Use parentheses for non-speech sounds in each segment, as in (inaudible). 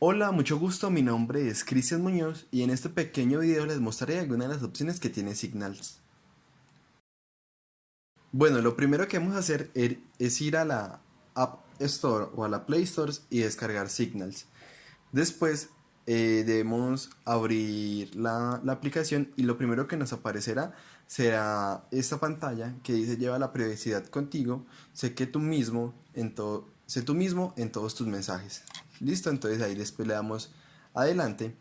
Hola, mucho gusto, mi nombre es Cristian Muñoz y en este pequeño video les mostraré algunas de las opciones que tiene Signals. Bueno, lo primero que vamos a hacer er, es ir a la App Store o a la Play Store y descargar Signals. Después eh, debemos abrir la, aplicación y lo primero que nos aparecerá será esta pantalla que dice lleva la privacidad contigo, sé que tú mismo en sé tú mismo en todos tus mensajes. Listo, entonces ahí después le damos adelante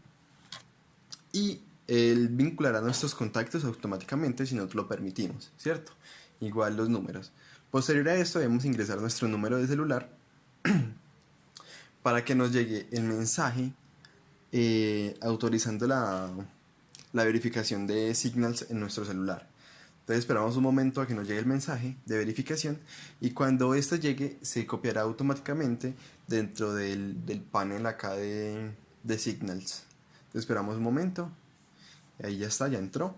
y él vinculará nuestros contactos automáticamente si nosotros lo permitimos, ¿cierto? Igual los números. Posterior a esto debemos ingresar nuestro número de celular (clears throat) para que nos llegue el mensaje eh, autorizando la, la verificación de Signals en nuestro celular. Entonces esperamos un momento a que nos llegue el mensaje de verificación y cuando esto llegue se copiará automáticamente dentro del, panel acá de, Signals. Entonces esperamos un momento. Ahí ya está, ya entró.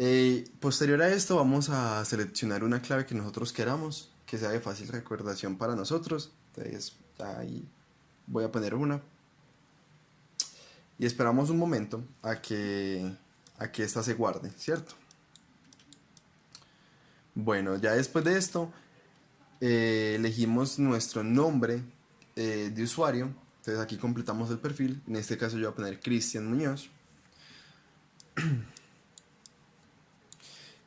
Eh, posterior a esto vamos a seleccionar una clave que nosotros queramos, que sea de fácil recordación para nosotros. Entonces ahí voy a poner una. Y esperamos un momento a que Aquí esta se guarde, ¿cierto? Bueno, ya después de esto, eh, elegimos nuestro nombre eh, de usuario. Entonces aquí completamos el perfil. En este caso yo voy a poner Cristian Muñoz.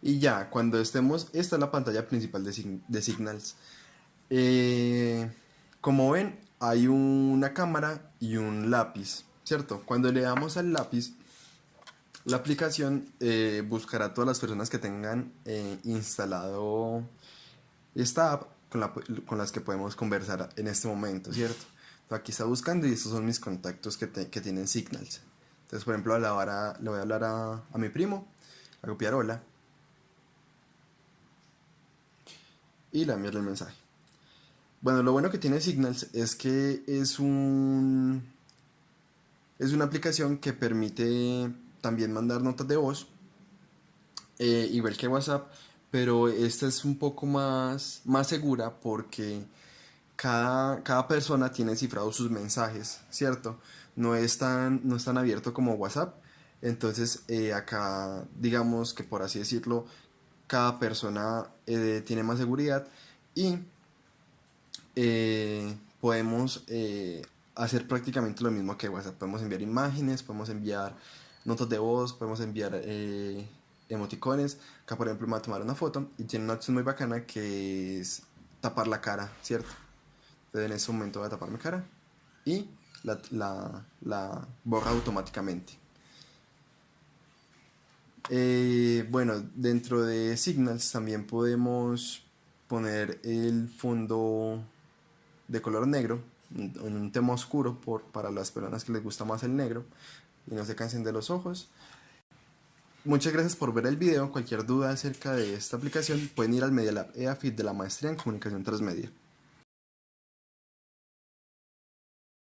Y ya, cuando estemos, esta es la pantalla principal de, Signals. Eh, como ven, hay una cámara y un lápiz, ¿cierto? Cuando le damos al lápiz, la aplicación eh, buscará a todas las personas que tengan eh, instalado esta app con, las que podemos conversar en este momento, ¿cierto? aquí está buscando y estos son mis contactos que, tienen Signals. Entonces, por ejemplo, le voy a hablar a, mi primo, a copiar hola. Y le enviarle el mensaje. Bueno, lo bueno que tiene Signals es que es un... Es una aplicación que permite también mandar notas de voz, eh, igual que WhatsApp, pero esta es un poco más, más segura porque cada, cada persona tiene cifrados sus mensajes, ¿cierto? No es tan, no es tan abierto como WhatsApp. Entonces eh, acá digamos que por así decirlo, cada persona eh, tiene más seguridad y podemos hacer prácticamente lo mismo que WhatsApp. Podemos enviar imágenes, podemos enviar notas de voz, podemos enviar eh, emoticones. Acá, por ejemplo, me voy a tomar una foto y tiene una opción muy bacana que es tapar la cara, ¿cierto? Entonces, en ese momento voy a tapar mi cara y la, borra automáticamente. Eh, bueno, dentro de Signals también podemos poner el fondo de color negro en un tema oscuro por, para las personas que les gusta más el negro y no se cansen de los ojos. Muchas gracias por ver el video. Cualquier duda acerca de esta aplicación pueden ir al Media Lab EAFIT de la Maestría en Comunicación Transmedia.